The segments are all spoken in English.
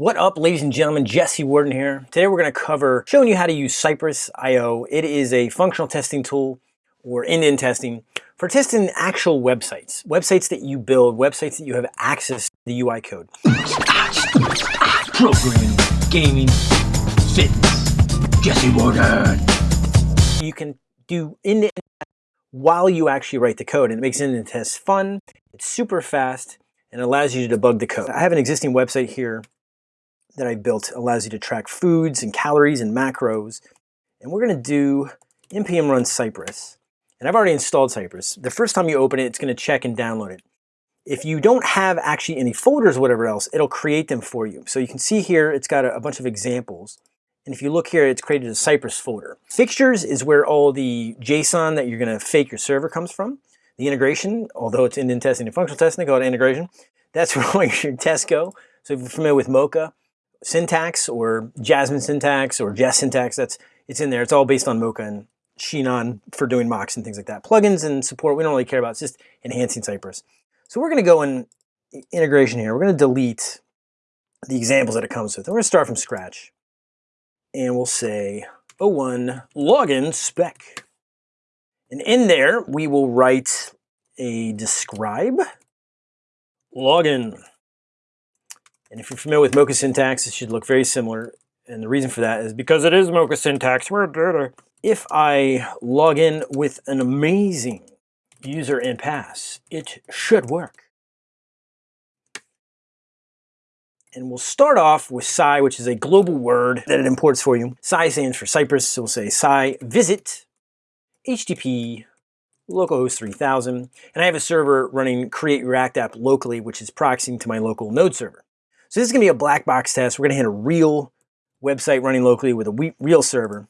What up, ladies and gentlemen? Jesse Warden here. Today we're going to cover showing you how to use Cypress.io. It is a functional testing tool or end-to-end testing for testing actual websites, websites that you build, websites that you have access to the UI code. Programming, gaming, fitness, Jesse Warden. You can do end-to-end while you actually write the code, and it makes end-to-end tests fun. It's super fast and allows you to debug the code. I have an existing website here that I built allows you to track foods and calories and macros. And we're going to do npm run Cypress. And I've already installed Cypress. The first time you open it, it's going to check and download it. If you don't have actually any folders or whatever else, it'll create them for you. So you can see here, it's got a, a bunch of examples. And if you look here, it's created a Cypress folder. Fixtures is where all the JSON that you're going to fake your server comes from. The integration, although it's in testing and functional testing, they call it integration. That's where all your tests go. So if you're familiar with Mocha, syntax or Jasmine syntax or Jest syntax, that's it's in there. It's all based on Mocha and Sinon for doing mocks and things like that. Plugins and support, we don't really care about. It's just enhancing Cypress. So we're going to go in integration here. We're going to delete the examples that it comes with. we're going to start from scratch. And we'll say 01 login spec. And in there, we will write a describe login and if you're familiar with Mocha syntax, it should look very similar. And the reason for that is because it is Mocha syntax. If I log in with an amazing user and pass, it should work. And we'll start off with Cy, which is a global word that it imports for you. Cy stands for Cypress, so we'll say Cy visit HTTP localhost 3000. And I have a server running create React app locally, which is proxying to my local node server. So this is gonna be a black box test. We're gonna hit a real website running locally with a real server.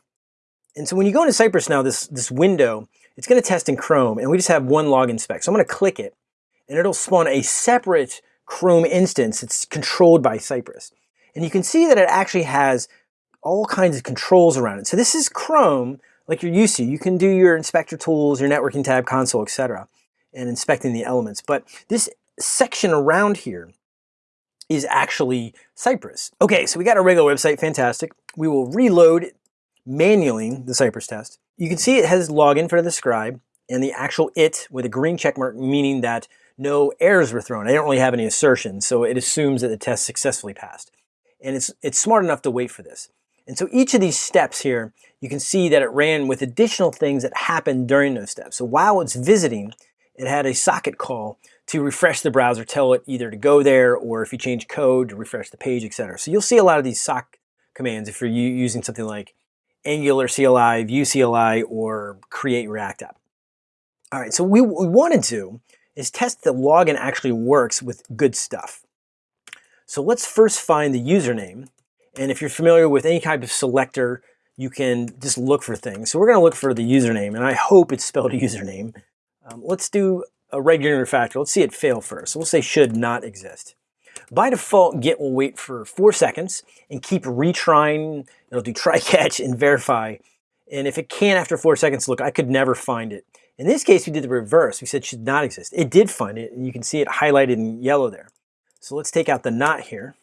And so when you go into Cypress now, this, this window, it's gonna test in Chrome and we just have one login spec. So I'm gonna click it and it'll spawn a separate Chrome instance. It's controlled by Cypress. And you can see that it actually has all kinds of controls around it. So this is Chrome like you're used to. You can do your inspector tools, your networking tab, console, etc., and inspecting the elements. But this section around here is actually Cypress. Okay, so we got our regular website, fantastic. We will reload manually the Cypress test. You can see it has login for the scribe and the actual it with a green check mark, meaning that no errors were thrown. I don't really have any assertions, so it assumes that the test successfully passed. And it's, it's smart enough to wait for this. And so each of these steps here, you can see that it ran with additional things that happened during those steps. So while it's visiting, it had a socket call to refresh the browser, tell it either to go there or if you change code to refresh the page, etc. So you'll see a lot of these sock commands if you're using something like Angular CLI, Vue CLI, or Create React App. All right, so we, what we want to do is test the login actually works with good stuff. So let's first find the username. And if you're familiar with any type of selector, you can just look for things. So we're gonna look for the username, and I hope it's spelled username. Um, let's do a regular refactor. Let's see it fail first. So we'll say should not exist. By default, Git will wait for four seconds and keep retrying. It'll do try catch and verify. And if it can after four seconds, look, I could never find it. In this case, we did the reverse. We said should not exist. It did find it, and you can see it highlighted in yellow there. So let's take out the not here.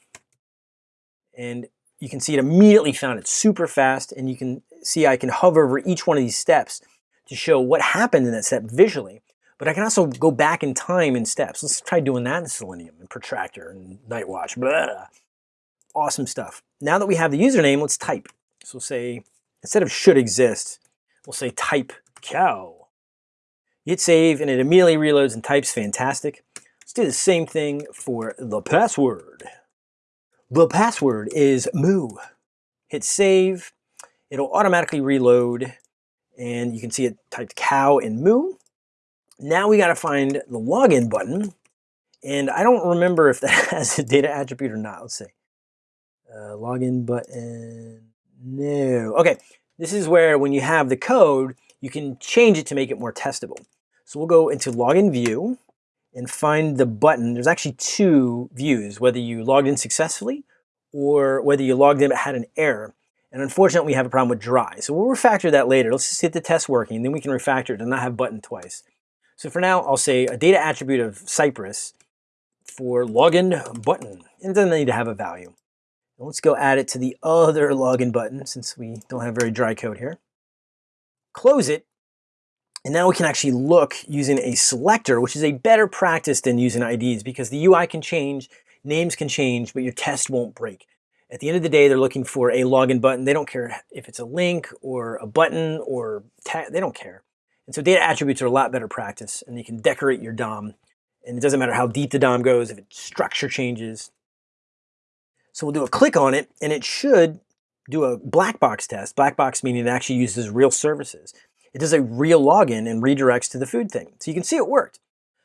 And you can see it immediately found it super fast, and you can see I can hover over each one of these steps to show what happened in that step visually. But I can also go back in time in steps. Let's try doing that in Selenium and Protractor and Nightwatch. Blah. Awesome stuff. Now that we have the username, let's type. So say, instead of should exist, we'll say type cow. Hit save and it immediately reloads and types fantastic. Let's do the same thing for the password. The password is moo. Hit save. It'll automatically reload and you can see it typed cow and moo. Now we got to find the login button. And I don't remember if that has a data attribute or not. Let's see. Uh, login button. No. Okay. This is where when you have the code, you can change it to make it more testable. So we'll go into login view and find the button. There's actually two views, whether you logged in successfully or whether you logged in but had an error. And unfortunately, we have a problem with dry. So we'll refactor that later. Let's just get the test working, then we can refactor it and not have button twice. So for now, I'll say a data attribute of Cypress for login button. And it doesn't need to have a value. let's go add it to the other login button since we don't have very dry code here. Close it. And now we can actually look using a selector, which is a better practice than using IDs because the UI can change, names can change, but your test won't break. At the end of the day, they're looking for a login button. They don't care if it's a link or a button or they don't care. And so data attributes are a lot better practice and you can decorate your DOM. And it doesn't matter how deep the DOM goes, if its structure changes. So we'll do a click on it and it should do a black box test. Black box meaning it actually uses real services. It does a real login and redirects to the food thing. So you can see it worked.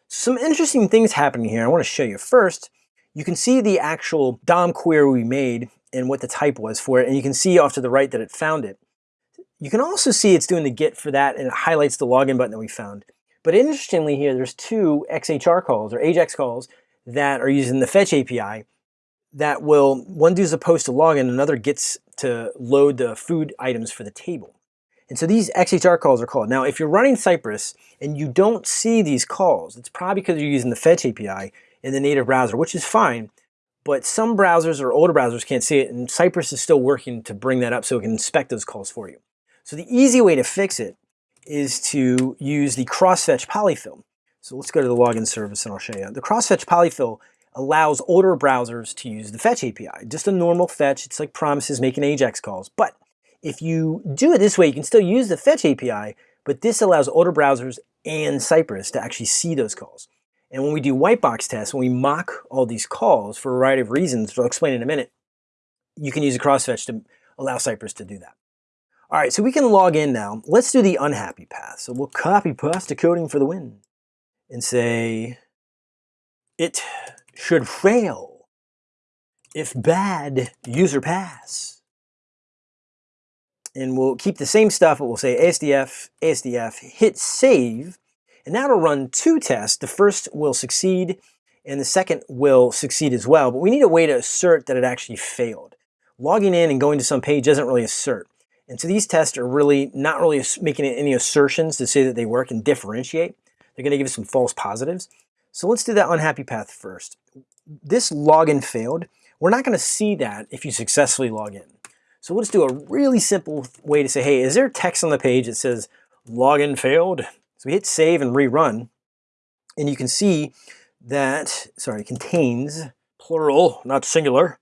Some interesting things happening here I want to show you. First, you can see the actual DOM query we made and what the type was for it. And you can see off to the right that it found it. You can also see it's doing the get for that and it highlights the login button that we found. But interestingly here, there's two XHR calls or AJAX calls that are using the fetch API that will, one does a post to login, another gets to load the food items for the table. And so these XHR calls are called. Now, if you're running Cypress and you don't see these calls, it's probably because you're using the fetch API in the native browser, which is fine. But some browsers or older browsers can't see it, and Cypress is still working to bring that up so it can inspect those calls for you. So the easy way to fix it is to use the crossfetch polyfill. So let's go to the login service and I'll show you. The crossfetch polyfill allows older browsers to use the fetch API. Just a normal fetch, it's like promises making AJAX calls. But if you do it this way, you can still use the fetch API, but this allows older browsers and Cypress to actually see those calls. And when we do white box tests, when we mock all these calls for a variety of reasons, which I'll explain in a minute, you can use a crossfetch to allow Cypress to do that. All right, so we can log in now. Let's do the unhappy path. So we'll copy pasta coding for the win and say it should fail if bad user pass. And we'll keep the same stuff, but we'll say ASDF, ASDF, hit save, and that'll run two tests. The first will succeed and the second will succeed as well, but we need a way to assert that it actually failed. Logging in and going to some page doesn't really assert. And so these tests are really not really making any assertions to say that they work and differentiate. They're gonna give us some false positives. So let's do that unhappy path first. This login failed. We're not gonna see that if you successfully log in. So let's do a really simple way to say, hey, is there text on the page that says login failed? So we hit save and rerun, and you can see that, sorry, contains, plural, not singular,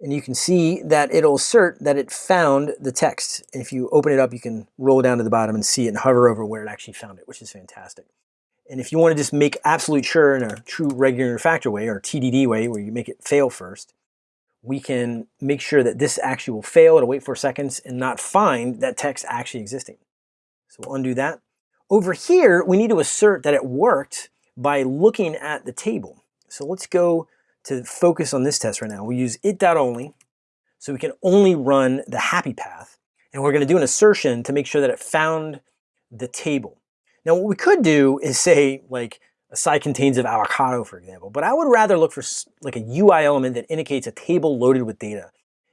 and you can see that it'll assert that it found the text. And if you open it up, you can roll down to the bottom and see it and hover over where it actually found it, which is fantastic. And if you want to just make absolute sure in a true regular factor way or TDD way, where you make it fail first, we can make sure that this actually will fail. It'll wait four seconds and not find that text actually existing. So we'll undo that. Over here, we need to assert that it worked by looking at the table. So let's go to focus on this test right now. We use it.only, so we can only run the happy path. And we're gonna do an assertion to make sure that it found the table. Now what we could do is say like a cy contains of avocado, for example, but I would rather look for like a UI element that indicates a table loaded with data.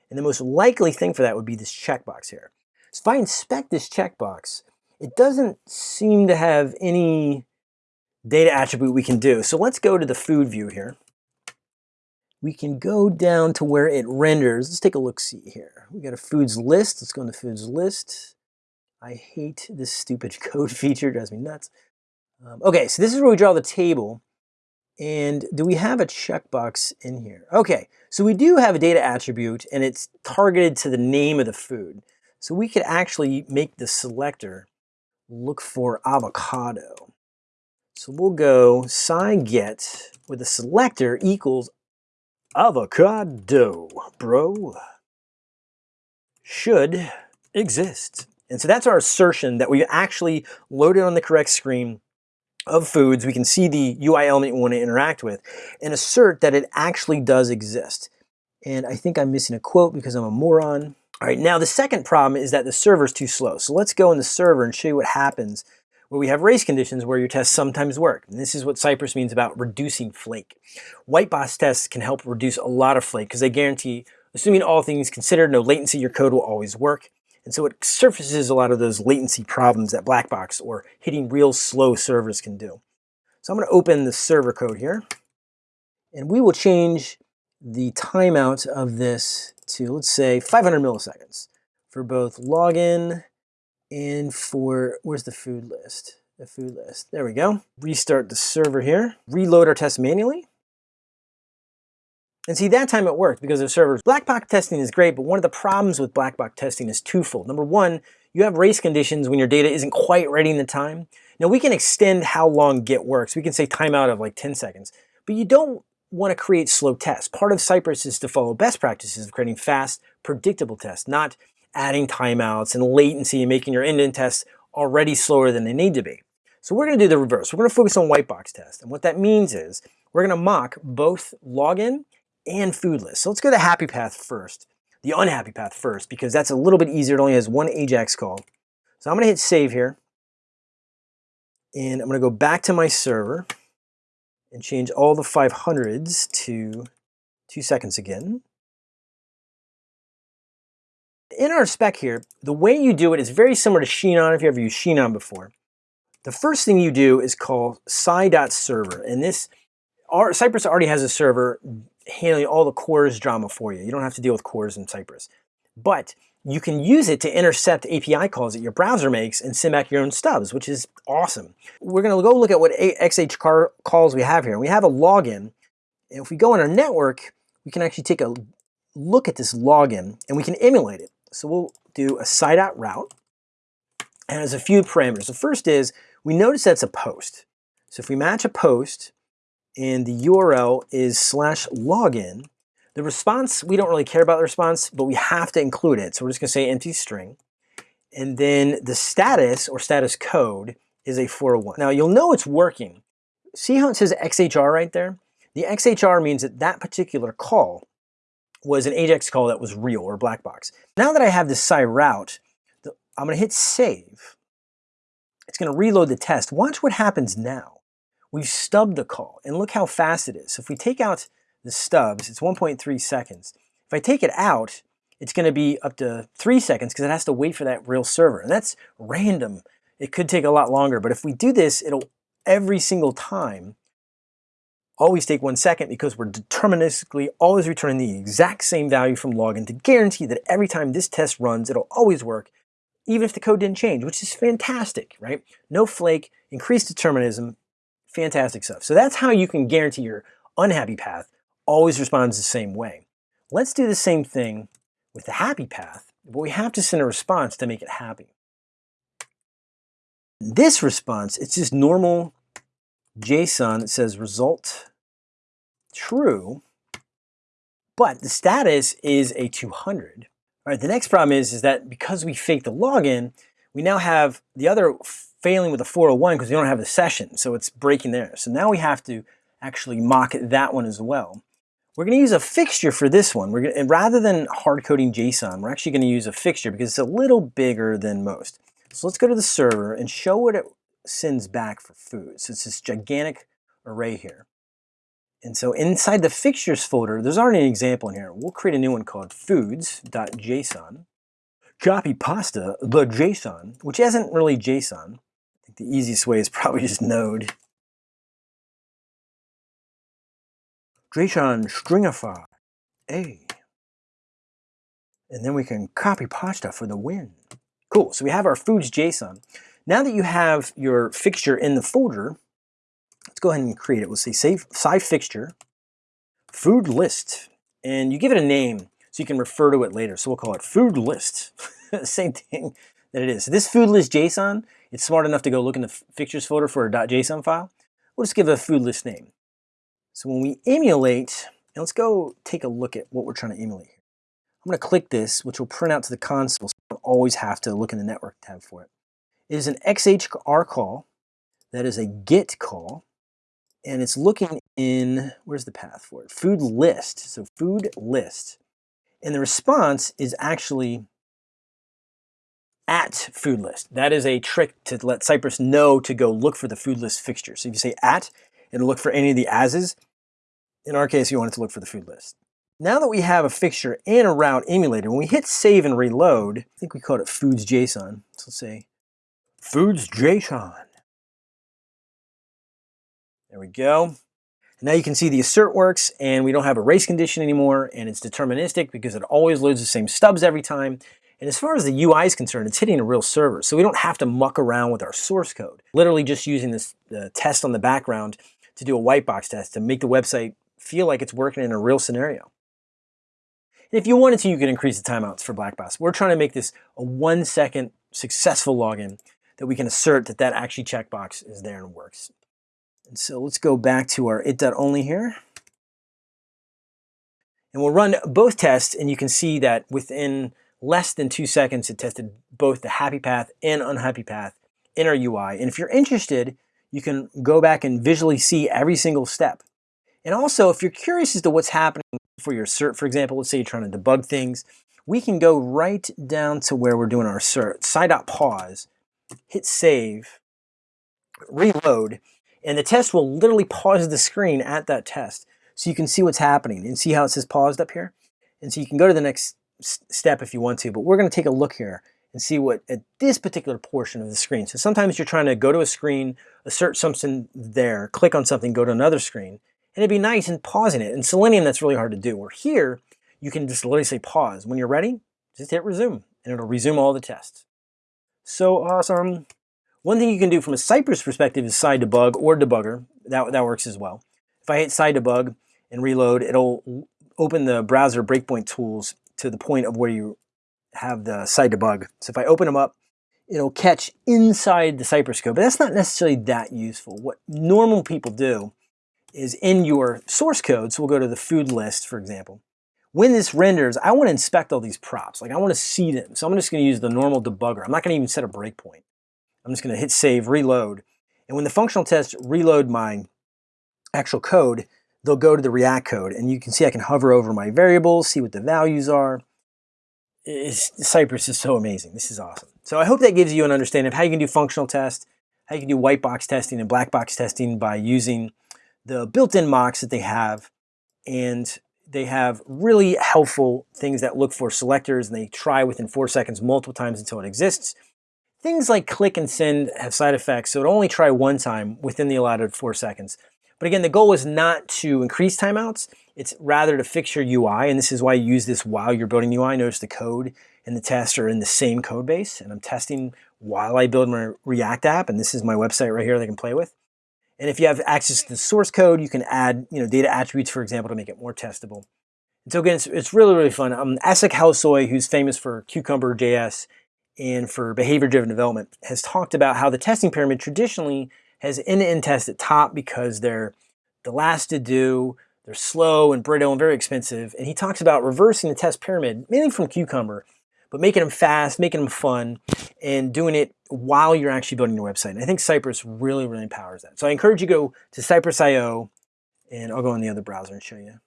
And the most likely thing for that would be this checkbox here. So if I inspect this checkbox, it doesn't seem to have any data attribute we can do. So let's go to the food view here. We can go down to where it renders. Let's take a look see here. We got a foods list. Let's go into foods list. I hate this stupid code feature, it drives me nuts. Um, okay, so this is where we draw the table. And do we have a checkbox in here? Okay, so we do have a data attribute and it's targeted to the name of the food. So we could actually make the selector look for avocado. So we'll go sign get with a selector equals avocado, bro, should exist. And so that's our assertion that we actually loaded on the correct screen of foods. We can see the UI element we want to interact with and assert that it actually does exist. And I think I'm missing a quote because I'm a moron. All right, now the second problem is that the server is too slow. So let's go in the server and show you what happens where we have race conditions where your tests sometimes work. And this is what Cypress means about reducing flake. White box tests can help reduce a lot of flake because they guarantee, assuming all things considered, no latency, your code will always work. And so it surfaces a lot of those latency problems that black box or hitting real slow servers can do. So I'm going to open the server code here and we will change the timeout of this to, let's say, 500 milliseconds for both login and for, where's the food list? The food list, there we go. Restart the server here, reload our test manually. And see, that time it worked because of servers. Black box testing is great, but one of the problems with black box testing is twofold. Number one, you have race conditions when your data isn't quite ready in the time. Now we can extend how long get works. We can say timeout of like 10 seconds, but you don't want to create slow tests. Part of Cypress is to follow best practices of creating fast, predictable tests, not adding timeouts and latency and making your end-to-end tests already slower than they need to be. So we're going to do the reverse. We're going to focus on white box test. And what that means is we're going to mock both login and food list. So let's go to happy path first, the unhappy path first, because that's a little bit easier. It only has one AJAX call. So I'm going to hit save here. And I'm going to go back to my server and change all the 500s to two seconds again. In our spec here, the way you do it is very similar to Sinon if you ever used Sinon before. The first thing you do is call cy.server, and this our, Cypress already has a server handling all the CORS drama for you. You don't have to deal with CORS in Cypress. But you can use it to intercept API calls that your browser makes and send back your own stubs, which is awesome. We're going to go look at what XH calls we have here. We have a login. And if we go on our network, we can actually take a look at this login and we can emulate it. So we'll do a cy.route and there's a few parameters. The first is we notice that's a post. So if we match a post and the URL is slash login, the response, we don't really care about the response, but we have to include it. So we're just gonna say empty string. And then the status or status code is a 401. Now you'll know it's working. See how it says XHR right there? The XHR means that that particular call was an AJAX call that was real or black box. Now that I have this cy route, I'm gonna hit save. It's gonna reload the test. Watch what happens now. We've stubbed the call and look how fast it is. So if we take out the stubs, it's 1.3 seconds. If I take it out, it's going to be up to three seconds because it has to wait for that real server. And that's random. It could take a lot longer, but if we do this, it'll every single time always take one second because we're deterministically always returning the exact same value from login to guarantee that every time this test runs, it'll always work, even if the code didn't change, which is fantastic, right? No flake, increased determinism, fantastic stuff. So that's how you can guarantee your unhappy path always responds the same way. Let's do the same thing with the happy path, but we have to send a response to make it happy. This response, it's just normal JSON that says result true, but the status is a 200. All right, the next problem is, is that because we faked the login, we now have the other failing with the 401 because we don't have the session, so it's breaking there. So now we have to actually mock that one as well. We're going to use a fixture for this one. We're gonna, rather than hard coding JSON, we're actually going to use a fixture because it's a little bigger than most. So let's go to the server and show what it sends back for food. So it's this gigantic array here. And so inside the fixtures folder, there's already an example in here. We'll create a new one called foods.json. Copy pasta, the JSON, which isn't really JSON. I think the easiest way is probably just node. JSON stringify A. And then we can copy pasta for the win. Cool, so we have our foods JSON. Now that you have your fixture in the folder, let's go ahead and create it. We'll say save cy fixture, food list, and you give it a name so you can refer to it later. So we'll call it food list. Same thing that it is. So this food list JSON, it's smart enough to go look in the fixtures folder for a .json file. We'll just give it a food list name. So when we emulate, and let's go take a look at what we're trying to emulate here. I'm going to click this, which will print out to the console, so I don't always have to look in the network tab for it. It is an XHR call. That is a get call. And it's looking in, where's the path for it? Food list. So food list. And the response is actually at food list. That is a trick to let Cypress know to go look for the food list fixture. So if you say at, it'll look for any of the ases. In our case, you want it to look for the food list. Now that we have a fixture and a route emulated, when we hit save and reload, I think we called it foods JSON. So let's say foods JSON. There we go. now you can see the assert works and we don't have a race condition anymore and it's deterministic because it always loads the same stubs every time. And as far as the UI is concerned, it's hitting a real server. So we don't have to muck around with our source code. Literally just using this uh, test on the background to do a white box test to make the website feel like it's working in a real scenario. And if you wanted to, you could increase the timeouts for Blackbox. We're trying to make this a one second successful login that we can assert that that actually checkbox is there and works. And so let's go back to our it.only here. And we'll run both tests and you can see that within less than two seconds, it tested both the happy path and unhappy path in our UI. And if you're interested, you can go back and visually see every single step. And also, if you're curious as to what's happening for your cert, for example, let's say you're trying to debug things, we can go right down to where we're doing our cert, pause, hit save, reload, and the test will literally pause the screen at that test. So you can see what's happening and see how it says paused up here. And so you can go to the next step if you want to, but we're gonna take a look here and see what at this particular portion of the screen. So sometimes you're trying to go to a screen, assert something there, click on something, go to another screen, and it'd be nice and pausing it. In Selenium, that's really hard to do. Where here, you can just literally say pause. When you're ready, just hit resume, and it'll resume all the tests. So awesome. One thing you can do from a Cypress perspective is cy debug or debugger. That, that works as well. If I hit cy debug and reload, it'll open the browser breakpoint tools to the point of where you have the cy debug. So if I open them up, it'll catch inside the Cypress code, but that's not necessarily that useful. What normal people do is in your source code, so we'll go to the food list, for example. When this renders, I want to inspect all these props. Like I want to see them. So I'm just going to use the normal debugger. I'm not going to even set a breakpoint. I'm just going to hit save, reload. And when the functional tests reload my actual code, they'll go to the React code. And you can see I can hover over my variables, see what the values are. It's, Cypress is so amazing. This is awesome. So I hope that gives you an understanding of how you can do functional tests, how you can do white box testing and black box testing by using the built-in mocks that they have. And they have really helpful things that look for selectors and they try within four seconds multiple times until it exists. Things like click and send have side effects, so it only try one time within the allotted four seconds. But again, the goal is not to increase timeouts, it's rather to fix your UI, and this is why you use this while you're building UI. Notice the code and the test are in the same code base, and I'm testing while I build my React app, and this is my website right here that I can play with. And if you have access to the source code, you can add you know, data attributes, for example, to make it more testable. And so again, it's, it's really, really fun. Um, Aslak Hellesøy, who's famous for Cucumber.js and for behavior-driven development, has talked about how the testing pyramid traditionally has end-to-end tests at top because they're the last to do, they're slow and brittle and very expensive. And he talks about reversing the test pyramid, mainly from Cucumber, but making them fast, making them fun, and doing it while you're actually building your website. And I think Cypress really, really empowers that. So I encourage you to go to Cypress.io, and I'll go in the other browser and show you.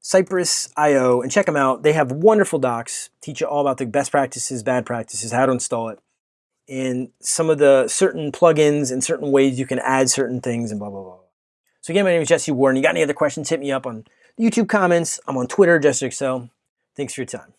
Cypress.io, and check them out. They have wonderful docs, teach you all about the best practices, bad practices, how to install it, and some of the certain plugins and certain ways you can add certain things and blah, blah, blah. So again, my name is Jesse Warden. You got any other questions, hit me up on YouTube comments. I'm on Twitter, JesterXL. Thanks for your time.